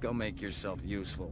Go make yourself useful.